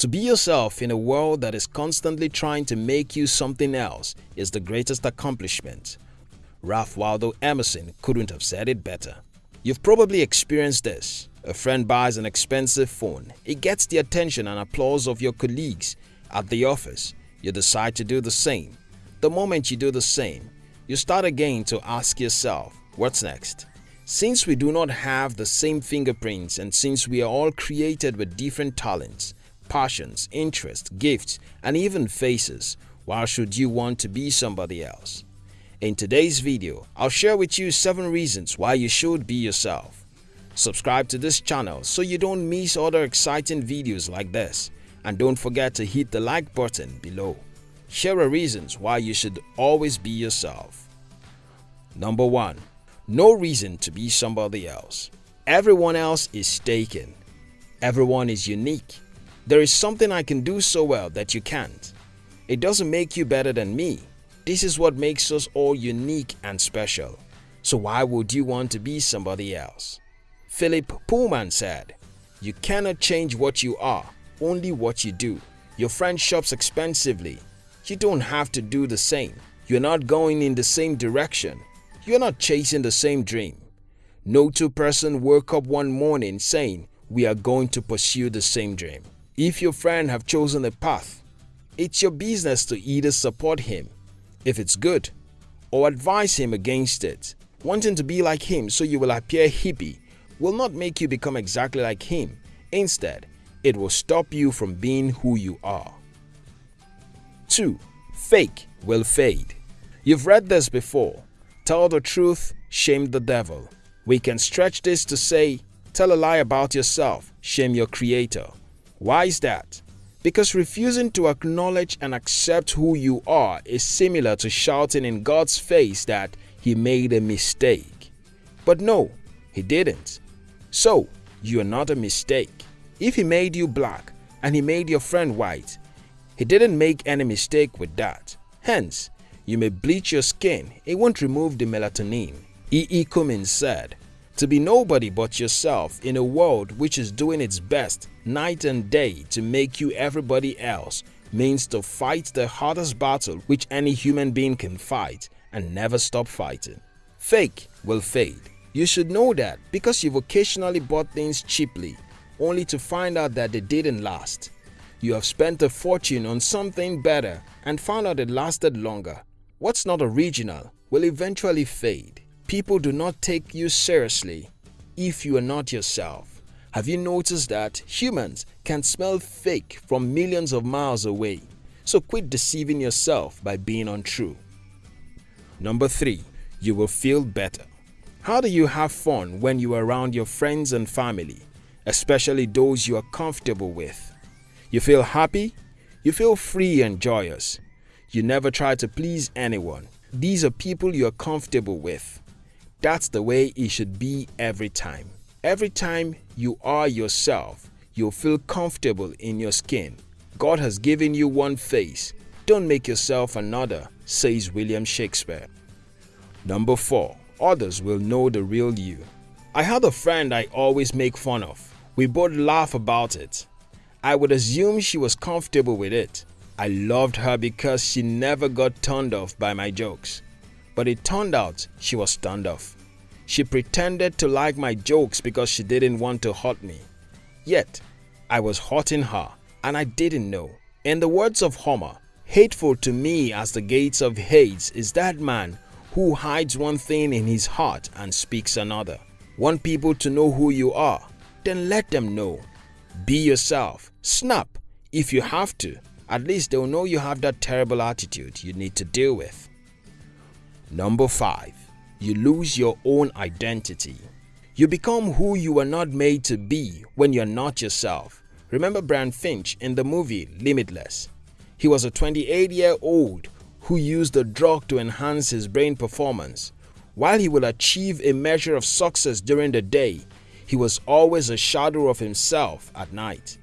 To be yourself in a world that is constantly trying to make you something else is the greatest accomplishment. Ralph Waldo Emerson couldn't have said it better. You've probably experienced this. A friend buys an expensive phone. It gets the attention and applause of your colleagues at the office. You decide to do the same. The moment you do the same, you start again to ask yourself, what's next? Since we do not have the same fingerprints and since we are all created with different talents, passions, interests, gifts, and even faces, why should you want to be somebody else? In today's video, I'll share with you 7 reasons why you should be yourself. Subscribe to this channel so you don't miss other exciting videos like this and don't forget to hit the like button below. Share reasons why you should always be yourself. Number 1. No reason to be somebody else. Everyone else is taken. Everyone is unique. There is something I can do so well that you can't. It doesn't make you better than me. This is what makes us all unique and special. So why would you want to be somebody else? Philip Pullman said, You cannot change what you are, only what you do. Your friend shops expensively. You don't have to do the same. You're not going in the same direction. You're not chasing the same dream. No two person woke up one morning saying, we are going to pursue the same dream. If your friend have chosen a path, it's your business to either support him, if it's good, or advise him against it. Wanting to be like him so you will appear hippie will not make you become exactly like him. Instead, it will stop you from being who you are. 2. Fake will fade. You've read this before. Tell the truth, shame the devil. We can stretch this to say, tell a lie about yourself, shame your creator. Why is that? Because refusing to acknowledge and accept who you are is similar to shouting in God's face that he made a mistake. But no, he didn't. So, you are not a mistake. If he made you black and he made your friend white, he didn't make any mistake with that. Hence, you may bleach your skin, it won't remove the melatonin. E. E. Cummings said, to be nobody but yourself in a world which is doing its best night and day to make you everybody else means to fight the hardest battle which any human being can fight and never stop fighting. Fake will fade. You should know that because you've occasionally bought things cheaply only to find out that they didn't last. You have spent a fortune on something better and found out it lasted longer. What's not original will eventually fade. People do not take you seriously if you are not yourself. Have you noticed that humans can smell fake from millions of miles away? So quit deceiving yourself by being untrue. Number 3. You will feel better. How do you have fun when you are around your friends and family, especially those you are comfortable with? You feel happy? You feel free and joyous. You never try to please anyone. These are people you are comfortable with. That's the way it should be every time. Every time you are yourself, you'll feel comfortable in your skin. God has given you one face. Don't make yourself another, says William Shakespeare. Number 4. Others will know the real you. I had a friend I always make fun of. We both laugh about it. I would assume she was comfortable with it. I loved her because she never got turned off by my jokes but it turned out she was turned off. She pretended to like my jokes because she didn't want to hurt me. Yet, I was hurting her and I didn't know. In the words of Homer, hateful to me as the gates of Hades is that man who hides one thing in his heart and speaks another. Want people to know who you are? Then let them know. Be yourself. Snap if you have to. At least they'll know you have that terrible attitude you need to deal with. Number 5. You lose your own identity. You become who you were not made to be when you're not yourself. Remember Brian Finch in the movie Limitless? He was a 28-year-old who used a drug to enhance his brain performance. While he will achieve a measure of success during the day, he was always a shadow of himself at night.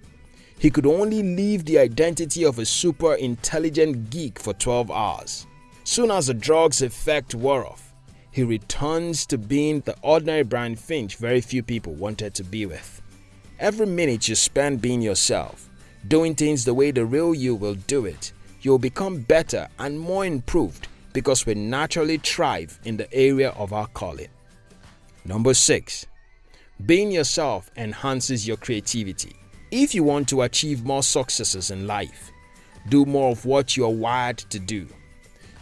He could only leave the identity of a super intelligent geek for 12 hours. Soon as the drug's effect wore off, he returns to being the ordinary Brian Finch very few people wanted to be with. Every minute you spend being yourself, Doing things the way the real you will do it, you'll become better and more improved because we naturally thrive in the area of our calling. Number 6. Being yourself enhances your creativity. If you want to achieve more successes in life, do more of what you are wired to do.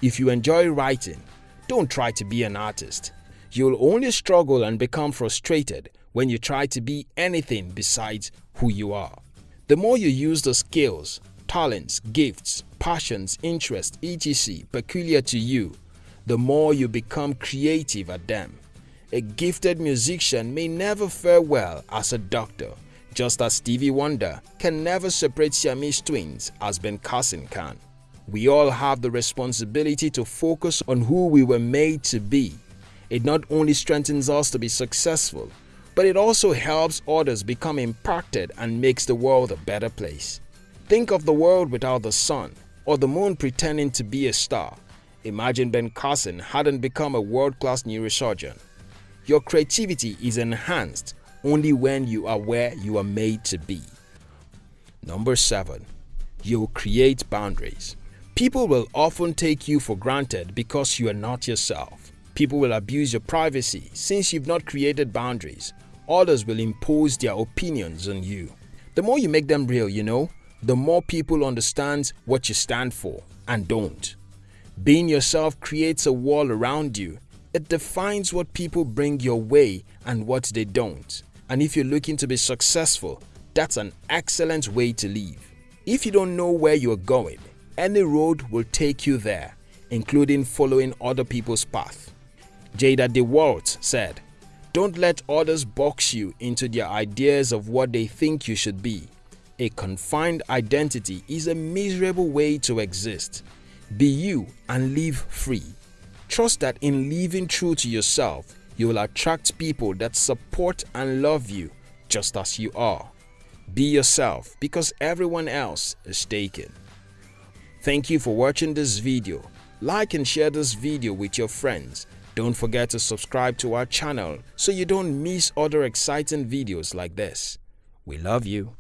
If you enjoy writing, don't try to be an artist. You'll only struggle and become frustrated when you try to be anything besides who you are. The more you use the skills, talents, gifts, passions, interests, etc. peculiar to you, the more you become creative at them. A gifted musician may never fare well as a doctor, just as Stevie Wonder can never separate Siamese twins as Ben Carson can. We all have the responsibility to focus on who we were made to be. It not only strengthens us to be successful, but it also helps others become impacted and makes the world a better place. Think of the world without the sun or the moon pretending to be a star. Imagine Ben Carson hadn't become a world-class neurosurgeon. Your creativity is enhanced only when you are where you are made to be. Number 7. You create boundaries. People will often take you for granted because you are not yourself. People will abuse your privacy since you've not created boundaries. Others will impose their opinions on you. The more you make them real, you know, the more people understand what you stand for and don't. Being yourself creates a wall around you. It defines what people bring your way and what they don't. And if you're looking to be successful, that's an excellent way to live. If you don't know where you're going, any road will take you there, including following other people's path. Jada DeWalt said, Don't let others box you into their ideas of what they think you should be. A confined identity is a miserable way to exist. Be you and live free. Trust that in living true to yourself, you will attract people that support and love you just as you are. Be yourself because everyone else is taken. Thank you for watching this video. Like and share this video with your friends. Don't forget to subscribe to our channel so you don't miss other exciting videos like this. We love you.